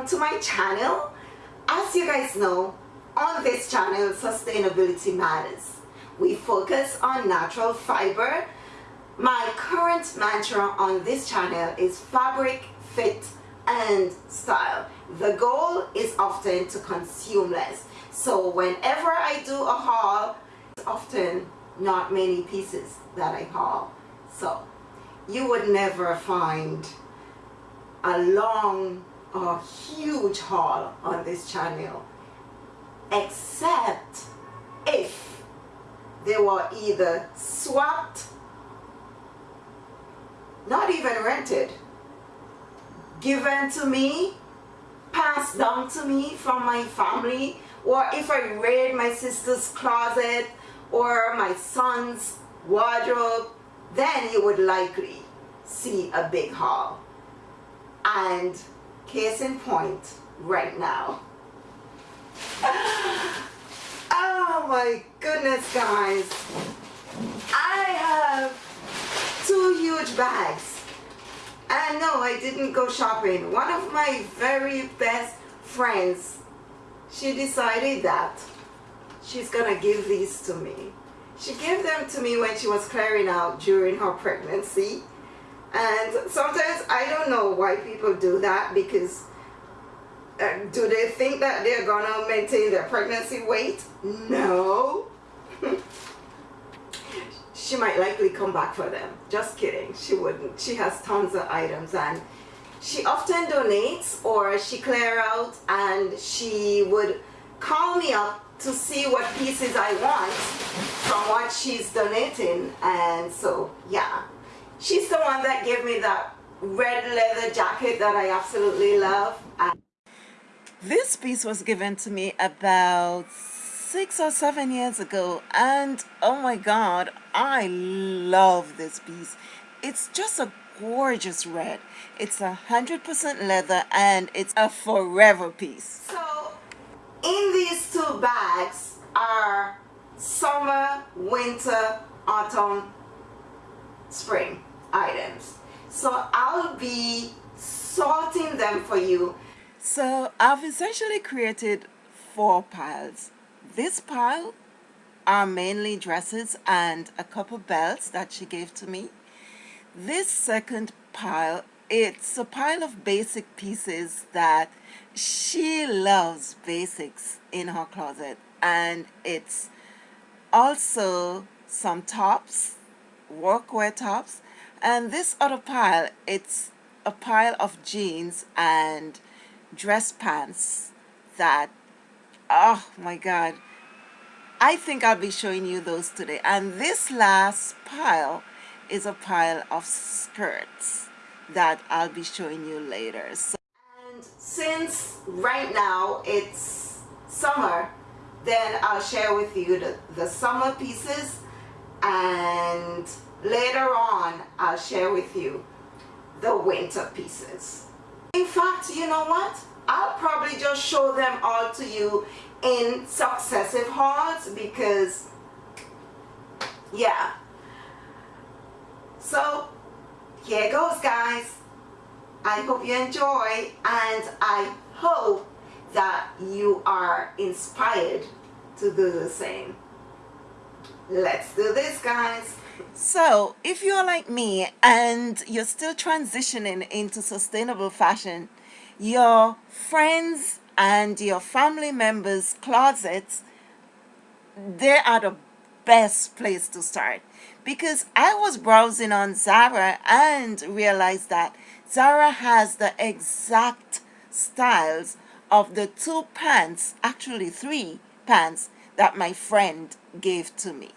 welcome to my channel. As you guys know on this channel sustainability matters. We focus on natural fiber. My current mantra on this channel is fabric fit and style. The goal is often to consume less. So whenever I do a haul it's often not many pieces that I haul. So you would never find a long or huge haul on this channel except if they were either swapped not even rented given to me passed down to me from my family or if I raid my sister's closet or my son's wardrobe then you would likely see a big haul. And case in point right now. Oh my goodness guys. I have two huge bags. And no I didn't go shopping. One of my very best friends she decided that she's gonna give these to me. She gave them to me when she was clearing out during her pregnancy and sometimes I don't know why people do that because uh, do they think that they're gonna maintain their pregnancy weight? No. she might likely come back for them. Just kidding. She wouldn't. She has tons of items and she often donates or she clear out and she would call me up to see what pieces I want from what she's donating and so yeah she's the one that gave me that red leather jacket that I absolutely love. This piece was given to me about six or seven years ago and oh my god I love this piece. It's just a gorgeous red. It's a hundred percent leather and it's a forever piece. So in these two bags are summer, winter, autumn, spring items. So I'll be sorting them for you. So I've essentially created four piles. This pile are mainly dresses and a couple belts that she gave to me. This second pile it's a pile of basic pieces that she loves basics in her closet and it's also some tops workwear tops and this other pile it's a pile of jeans and dress pants that oh my god I think I'll be showing you those today and this last pile is a pile of skirts that I'll be showing you later. So and since right now it's summer, then I'll share with you the, the summer pieces and later on I'll share with you the winter pieces. In fact, you know what? I'll probably just show them all to you in successive hauls because yeah so here goes guys I hope you enjoy and I hope that you are inspired to do the same let's do this guys so if you're like me and you're still transitioning into sustainable fashion your friends and your family members closets they are the best place to start because I was browsing on Zara and realized that Zara has the exact styles of the two pants, actually three pants, that my friend gave to me.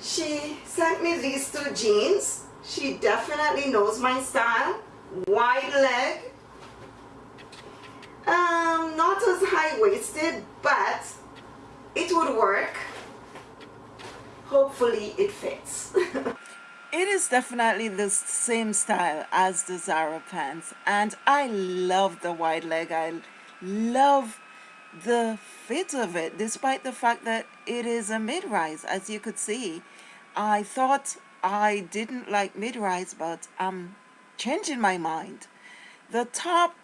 She sent me these two jeans. She definitely knows my style. Wide leg. Um, not as high-waisted, but it would work hopefully it fits it is definitely the same style as the Zara pants and I love the wide leg I love the fit of it despite the fact that it is a mid-rise as you could see. I thought I didn't like mid-rise but I'm changing my mind. The top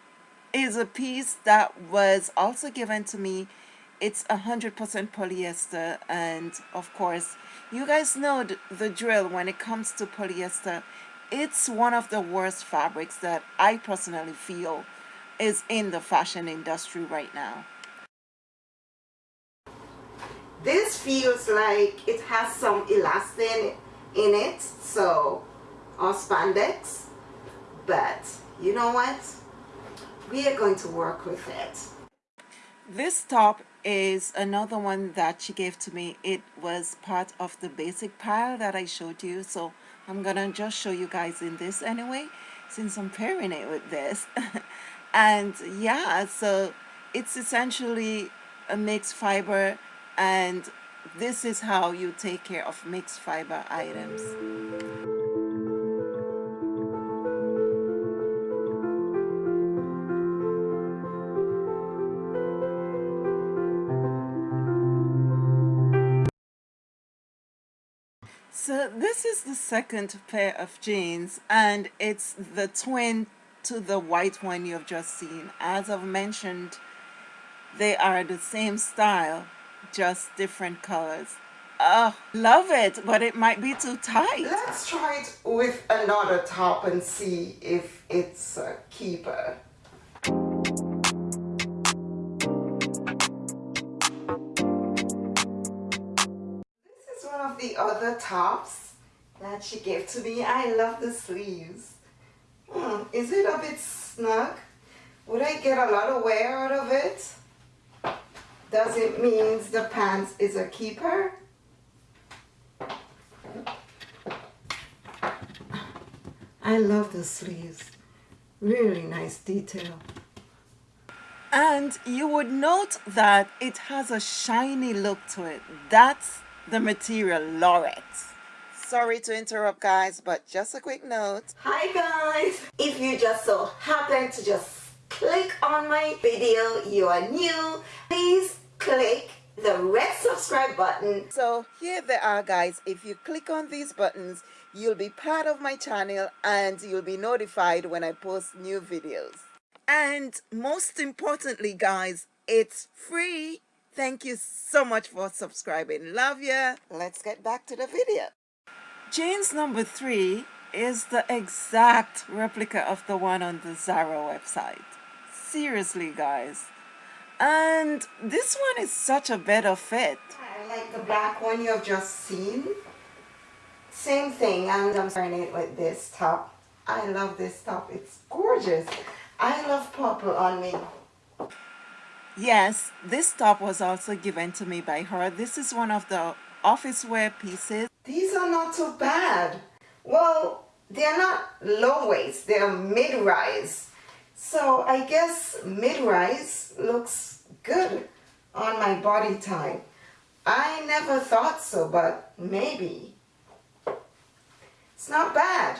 is a piece that was also given to me. It's 100% polyester and of course you guys know the drill when it comes to polyester. It's one of the worst fabrics that I personally feel is in the fashion industry right now this feels like it has some elastane in it so or spandex but you know what? We are going to work with it. This top is another one that she gave to me. It was part of the basic pile that I showed you so I'm gonna just show you guys in this anyway since I'm pairing it with this. And yeah so it's essentially a mixed fiber and this is how you take care of mixed fiber items So this is the second pair of jeans and it's the twin to the white one you've just seen. As I've mentioned, they are the same style, just different colors. Oh, love it, but it might be too tight. Let's try it with another top and see if it's a keeper. This is one of the other tops that she gave to me. I love the sleeves. Hmm, is it a bit snug? Would I get a lot of wear out of it? Does it mean the pants is a keeper? I love the sleeves. Really nice detail. And you would note that it has a shiny look to it. That's the material Lorette. Sorry to interrupt guys, but just a quick note. Hi guys! If you just so happen to just click on my video, you are new, please click the red subscribe button. So here they are guys, if you click on these buttons, you'll be part of my channel and you'll be notified when I post new videos. And most importantly guys, it's free Thank you so much for subscribing. Love ya. Let's get back to the video. Jeans number three is the exact replica of the one on the Zara website. Seriously, guys. And this one is such a better fit. I like the black one you have just seen. Same thing, and I'm starting it with this top. I love this top. It's gorgeous. I love purple on me. Yes, this top was also given to me by her. This is one of the office wear pieces. These are not so bad. Well, they're not low waist, they're mid-rise. So I guess mid-rise looks good on my body type. I never thought so, but maybe. It's not bad.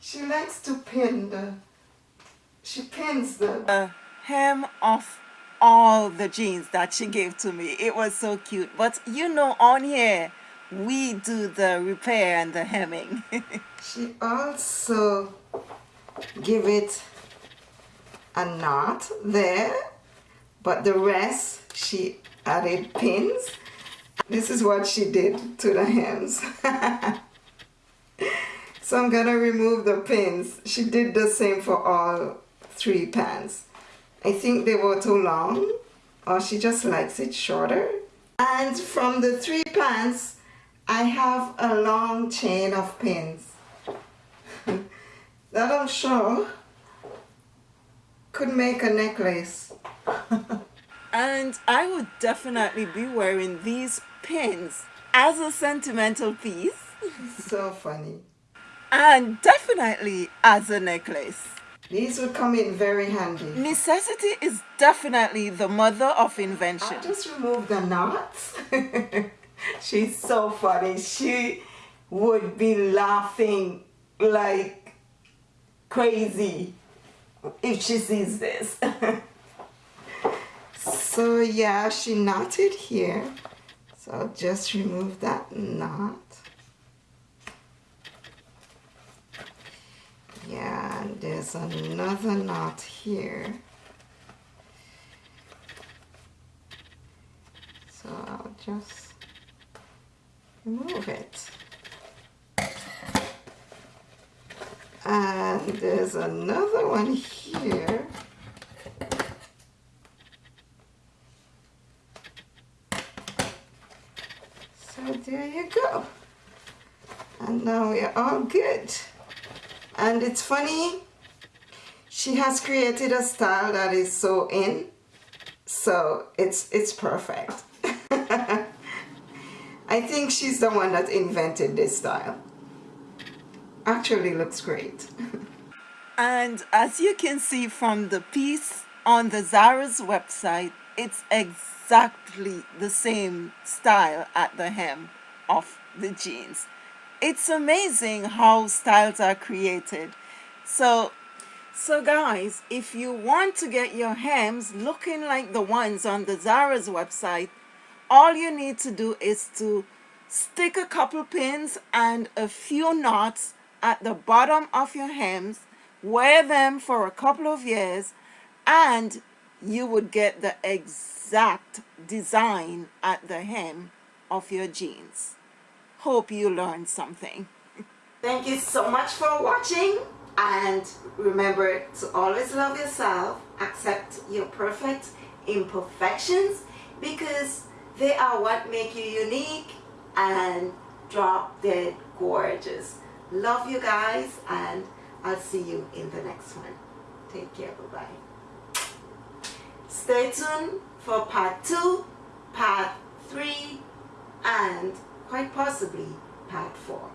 She likes to pin the, she pins the... Uh, hem of all the jeans that she gave to me. It was so cute. But you know, on here, we do the repair and the hemming. she also give it a knot there, but the rest she added pins. This is what she did to the hems. so I'm gonna remove the pins. She did the same for all three pants. I think they were too long or she just likes it shorter. And from the three pants, I have a long chain of pins that I'm sure could make a necklace. and I would definitely be wearing these pins as a sentimental piece. so funny. And definitely as a necklace. These would come in very handy. Necessity is definitely the mother of invention. I just remove the knots. She's so funny. She would be laughing like crazy if she sees this. so yeah, she knotted here. So I'll just remove that knot. Yeah, and there's another knot here so I'll just remove it and there's another one here. So there you go. And now we're all good. And it's funny she has created a style that is so in so it's it's perfect. I think she's the one that invented this style. Actually looks great and as you can see from the piece on the Zara's website it's exactly the same style at the hem of the jeans. It's amazing how styles are created. So so guys if you want to get your hems looking like the ones on the Zara's website all you need to do is to stick a couple pins and a few knots at the bottom of your hems wear them for a couple of years and you would get the exact design at the hem of your jeans Hope you learned something. Thank you so much for watching and remember to always love yourself, accept your perfect imperfections because they are what make you unique and drop dead gorgeous. Love you guys and I'll see you in the next one. Take care. Bye-bye. Stay tuned for part 2, part 3 and quite possibly part 4.